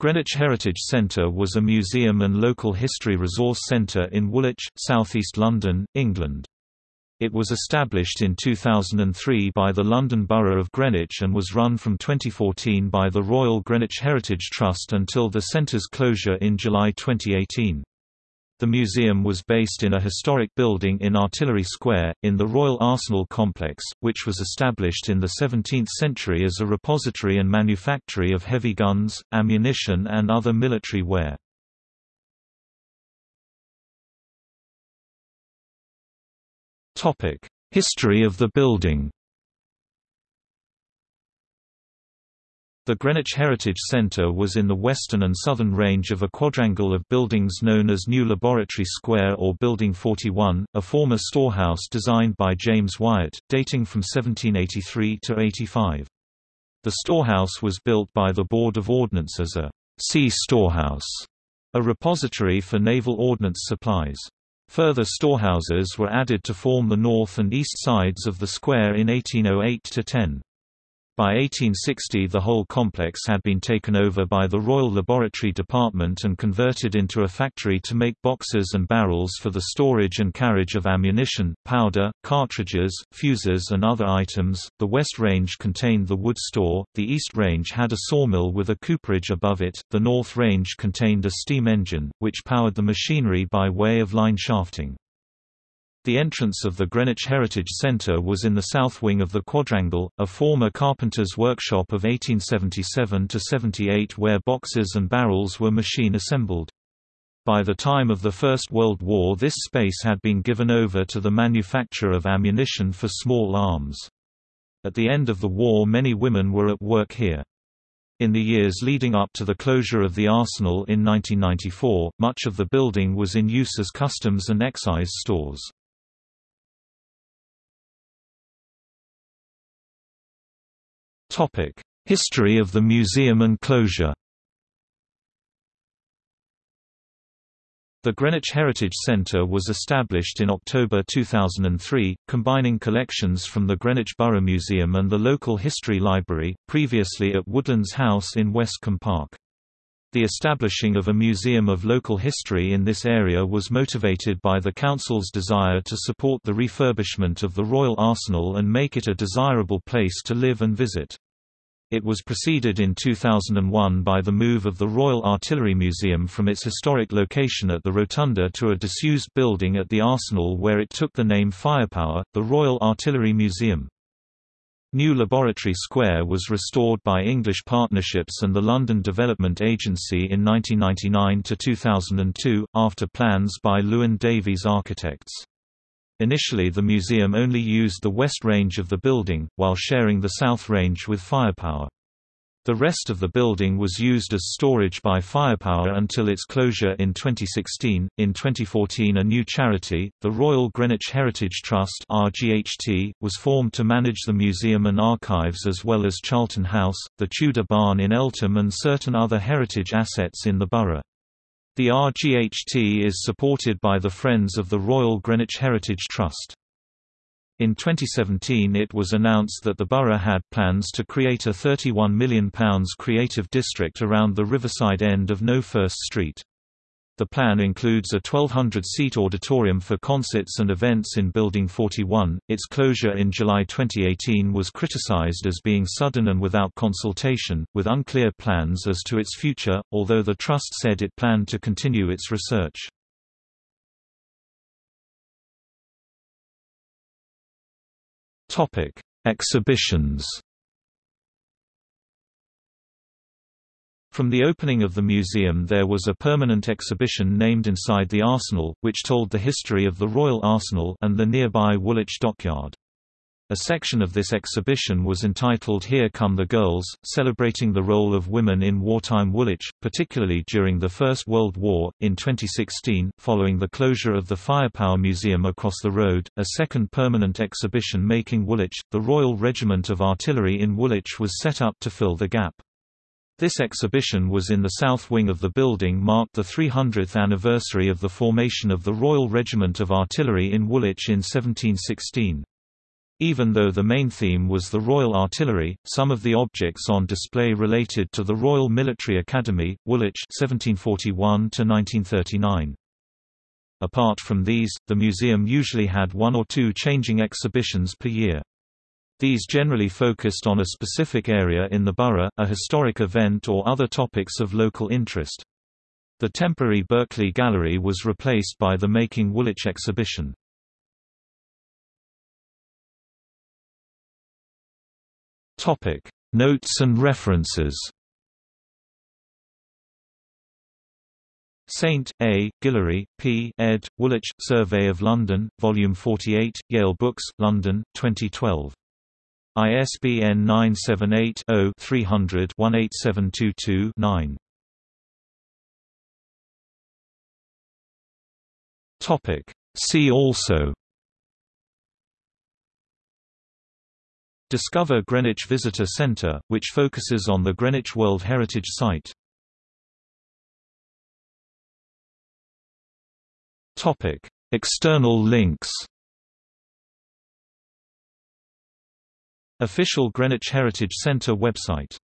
Greenwich Heritage Centre was a museum and local history resource centre in Woolwich, southeast London, England. It was established in 2003 by the London Borough of Greenwich and was run from 2014 by the Royal Greenwich Heritage Trust until the centre's closure in July 2018. The museum was based in a historic building in Artillery Square, in the Royal Arsenal Complex, which was established in the 17th century as a repository and manufactory of heavy guns, ammunition and other military ware. History of the building The Greenwich Heritage Centre was in the western and southern range of a quadrangle of buildings known as New Laboratory Square or Building 41, a former storehouse designed by James Wyatt, dating from 1783 to 85. The storehouse was built by the Board of Ordnance as a sea storehouse, a repository for naval ordnance supplies. Further storehouses were added to form the north and east sides of the square in 1808–10. By 1860 the whole complex had been taken over by the Royal Laboratory Department and converted into a factory to make boxes and barrels for the storage and carriage of ammunition, powder, cartridges, fuses and other items. The West Range contained the wood store, the East Range had a sawmill with a cooperage above it, the North Range contained a steam engine, which powered the machinery by way of line shafting. The entrance of the Greenwich Heritage Centre was in the south wing of the quadrangle, a former carpenter's workshop of 1877–78 where boxes and barrels were machine assembled. By the time of the First World War this space had been given over to the manufacture of ammunition for small arms. At the end of the war many women were at work here. In the years leading up to the closure of the arsenal in 1994, much of the building was in use as customs and excise stores. History of the museum and closure The Greenwich Heritage Centre was established in October 2003, combining collections from the Greenwich Borough Museum and the local History Library, previously at Woodlands House in Westcombe Park. The establishing of a museum of local history in this area was motivated by the Council's desire to support the refurbishment of the Royal Arsenal and make it a desirable place to live and visit. It was preceded in 2001 by the move of the Royal Artillery Museum from its historic location at the Rotunda to a disused building at the Arsenal where it took the name Firepower, the Royal Artillery Museum. New Laboratory Square was restored by English Partnerships and the London Development Agency in 1999–2002, after plans by Llewelyn Davies Architects. Initially the museum only used the west range of the building, while sharing the south range with Firepower. The rest of the building was used as storage by Firepower until its closure in 2016. In 2014, a new charity, the Royal Greenwich Heritage Trust (RGHT), was formed to manage the museum and archives as well as Charlton House, the Tudor Barn in Eltham, and certain other heritage assets in the borough. The RGHT is supported by the Friends of the Royal Greenwich Heritage Trust. In 2017 it was announced that the borough had plans to create a £31 million creative district around the riverside end of No First Street. The plan includes a 1,200-seat auditorium for concerts and events in Building 41. Its closure in July 2018 was criticized as being sudden and without consultation, with unclear plans as to its future, although the Trust said it planned to continue its research. Topic: Exhibitions. From the opening of the museum there was a permanent exhibition named Inside the Arsenal, which told the history of the Royal Arsenal and the nearby Woolwich Dockyard. A section of this exhibition was entitled Here Come the Girls, celebrating the role of women in wartime Woolwich, particularly during the First World War. In 2016, following the closure of the Firepower Museum across the road, a second permanent exhibition making Woolwich, the Royal Regiment of Artillery in Woolwich was set up to fill the gap. This exhibition was in the south wing of the building marked the 300th anniversary of the formation of the Royal Regiment of Artillery in Woolwich in 1716. Even though the main theme was the Royal Artillery, some of the objects on display related to the Royal Military Academy, Woolwich 1741 1939. Apart from these, the museum usually had one or two changing exhibitions per year. These generally focused on a specific area in the borough, a historic event or other topics of local interest. The temporary Berkeley Gallery was replaced by the Making Woolwich exhibition. Topic: Notes and references. Saint, A., Guillery, P. ed., Woolwich, Survey of London, Volume 48, Yale Books, London, 2012. ISBN 978 0 300 18722 9. See also Discover Greenwich Visitor Centre, which focuses on the Greenwich World Heritage Site. Topic: External links Official Greenwich Heritage Centre website